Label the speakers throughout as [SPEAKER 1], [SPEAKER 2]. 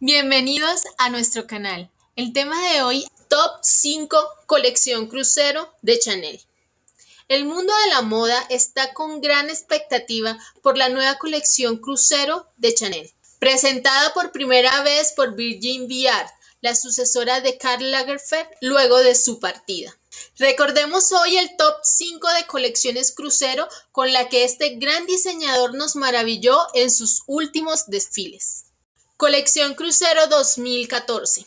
[SPEAKER 1] Bienvenidos a nuestro canal. El tema de hoy, Top 5 Colección Crucero de Chanel. El mundo de la moda está con gran expectativa por la nueva colección Crucero de Chanel, presentada por primera vez por Virgin Viard, la sucesora de Karl Lagerfeld luego de su partida. Recordemos hoy el top 5 de colecciones crucero con la que este gran diseñador nos maravilló en sus últimos desfiles. Colección Crucero 2014.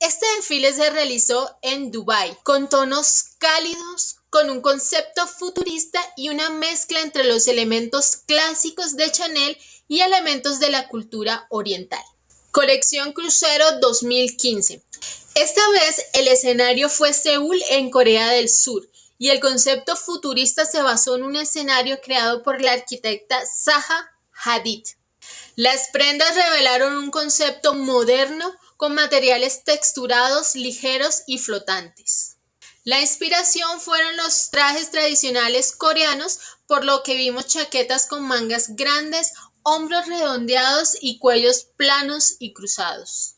[SPEAKER 1] Este desfile se realizó en Dubai con tonos cálidos, con un concepto futurista y una mezcla entre los elementos clásicos de Chanel y elementos de la cultura oriental. Colección Crucero 2015. Esta vez el escenario fue Seúl en Corea del Sur y el concepto futurista se basó en un escenario creado por la arquitecta Zaha Hadid. Las prendas revelaron un concepto moderno con materiales texturados, ligeros y flotantes. La inspiración fueron los trajes tradicionales coreanos, por lo que vimos chaquetas con mangas grandes, hombros redondeados y cuellos planos y cruzados.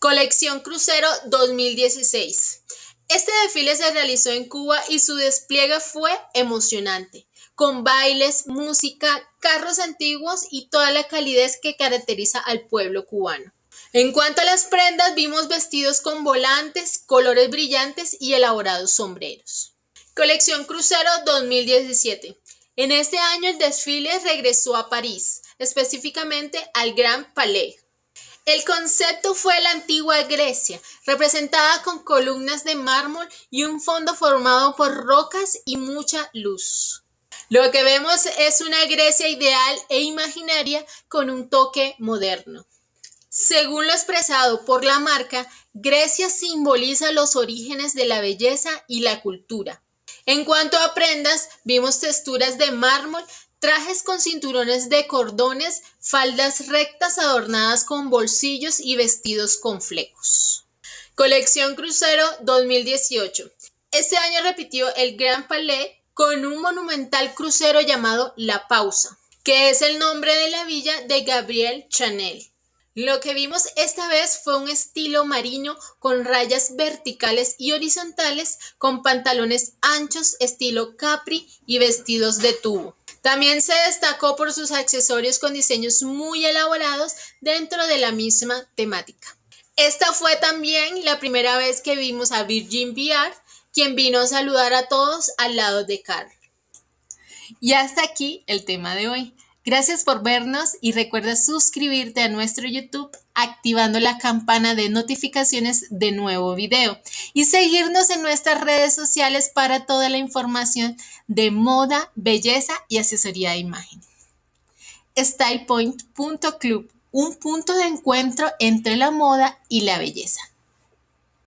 [SPEAKER 1] Colección Crucero 2016. Este desfile se realizó en Cuba y su despliegue fue emocionante, con bailes, música, carros antiguos y toda la calidez que caracteriza al pueblo cubano. En cuanto a las prendas, vimos vestidos con volantes, colores brillantes y elaborados sombreros. Colección Crucero 2017. En este año el desfile regresó a París, específicamente al Grand Palais, el concepto fue la antigua Grecia, representada con columnas de mármol y un fondo formado por rocas y mucha luz. Lo que vemos es una Grecia ideal e imaginaria con un toque moderno. Según lo expresado por la marca, Grecia simboliza los orígenes de la belleza y la cultura. En cuanto a prendas, vimos texturas de mármol Trajes con cinturones de cordones, faldas rectas adornadas con bolsillos y vestidos con flecos. Colección Crucero 2018. Este año repitió el Grand Palais con un monumental crucero llamado La Pausa, que es el nombre de la villa de Gabriel Chanel. Lo que vimos esta vez fue un estilo marino con rayas verticales y horizontales, con pantalones anchos estilo capri y vestidos de tubo. También se destacó por sus accesorios con diseños muy elaborados dentro de la misma temática. Esta fue también la primera vez que vimos a Virgin VR, quien vino a saludar a todos al lado de Carl. Y hasta aquí el tema de hoy. Gracias por vernos y recuerda suscribirte a nuestro YouTube activando la campana de notificaciones de nuevo video y seguirnos en nuestras redes sociales para toda la información de moda, belleza y asesoría de imagen. StylePoint.club, un punto de encuentro entre la moda y la belleza.